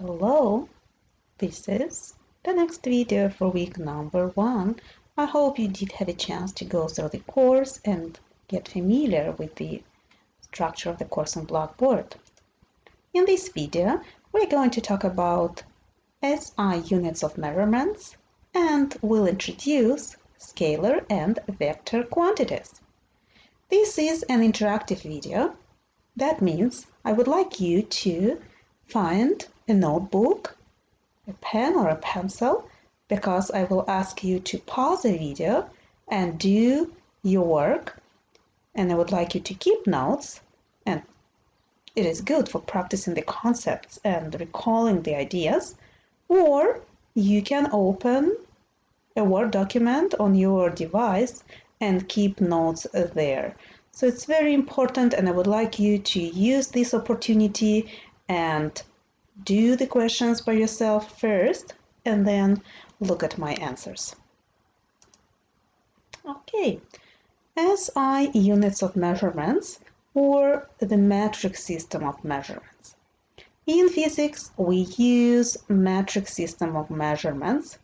Hello, this is the next video for week number one. I hope you did have a chance to go through the course and get familiar with the structure of the course on Blackboard. In this video, we're going to talk about SI units of measurements and we'll introduce scalar and vector quantities. This is an interactive video. That means I would like you to find a notebook, a pen or a pencil, because I will ask you to pause the video and do your work. And I would like you to keep notes. And it is good for practicing the concepts and recalling the ideas. Or you can open a Word document on your device and keep notes there. So it's very important and I would like you to use this opportunity and do the questions by yourself first and then look at my answers. Okay, SI units of measurements or the metric system of measurements. In physics, we use metric system of measurements.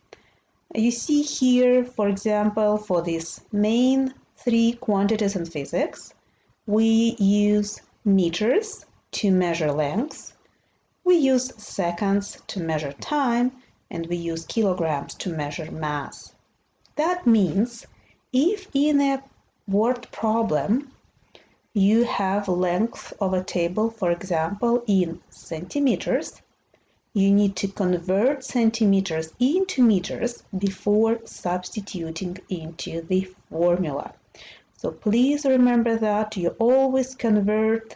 You see here, for example, for these main three quantities in physics, we use meters to measure lengths, we use seconds to measure time and we use kilograms to measure mass. That means if in a word problem you have length of a table, for example, in centimeters, you need to convert centimeters into meters before substituting into the formula. So please remember that you always convert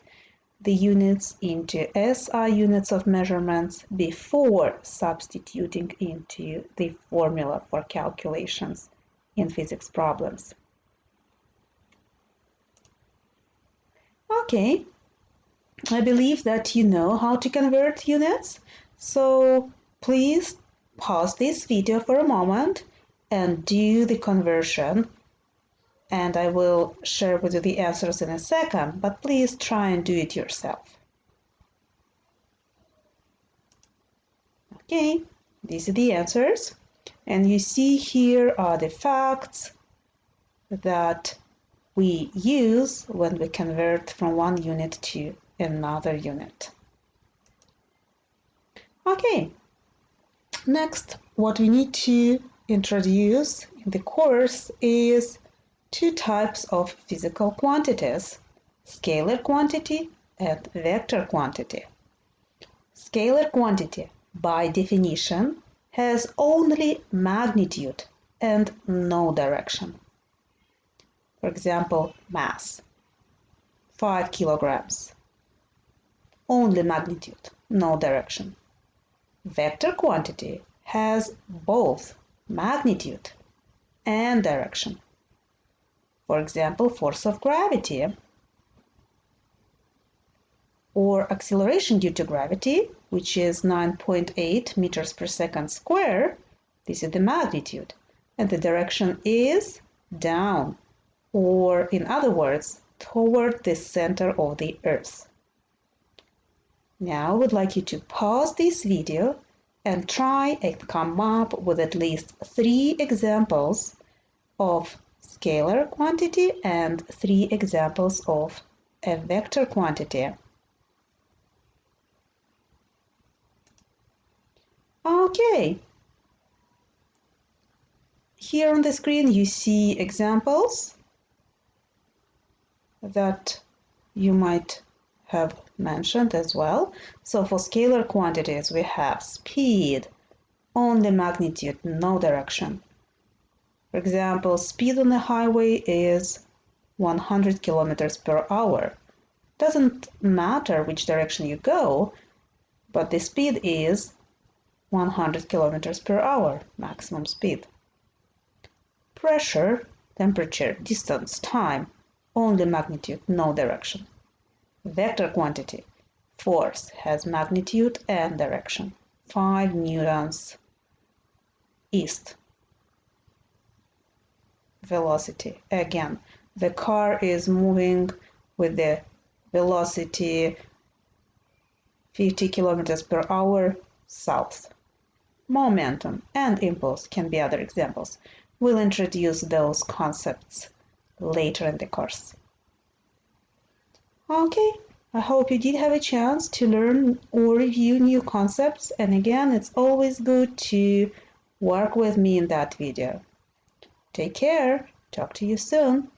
the units into SI units of measurements before substituting into the formula for calculations in physics problems. Okay, I believe that you know how to convert units, so please pause this video for a moment and do the conversion and I will share with you the answers in a second, but please try and do it yourself. Okay, these are the answers. And you see here are the facts that we use when we convert from one unit to another unit. Okay, next what we need to introduce in the course is two types of physical quantities, scalar quantity and vector quantity. Scalar quantity, by definition, has only magnitude and no direction. For example, mass, 5 kilograms, only magnitude, no direction. Vector quantity has both magnitude and direction. For example, force of gravity or acceleration due to gravity, which is 9.8 meters per second square, this is the magnitude, and the direction is down, or in other words, toward the center of the Earth. Now I would like you to pause this video and try and come up with at least three examples of scalar quantity and three examples of a vector quantity. Okay. Here on the screen you see examples that you might have mentioned as well. So for scalar quantities we have speed, only magnitude, no direction. For example, speed on the highway is 100 kilometers per hour. Doesn't matter which direction you go, but the speed is 100 kilometers per hour, maximum speed. Pressure, temperature, distance, time, only magnitude, no direction. Vector quantity, force has magnitude and direction. 5 newtons east velocity. Again, the car is moving with the velocity 50 kilometers per hour, south. Momentum and impulse can be other examples. We'll introduce those concepts later in the course. Okay, I hope you did have a chance to learn or review new concepts and again it's always good to work with me in that video. Take care, talk to you soon.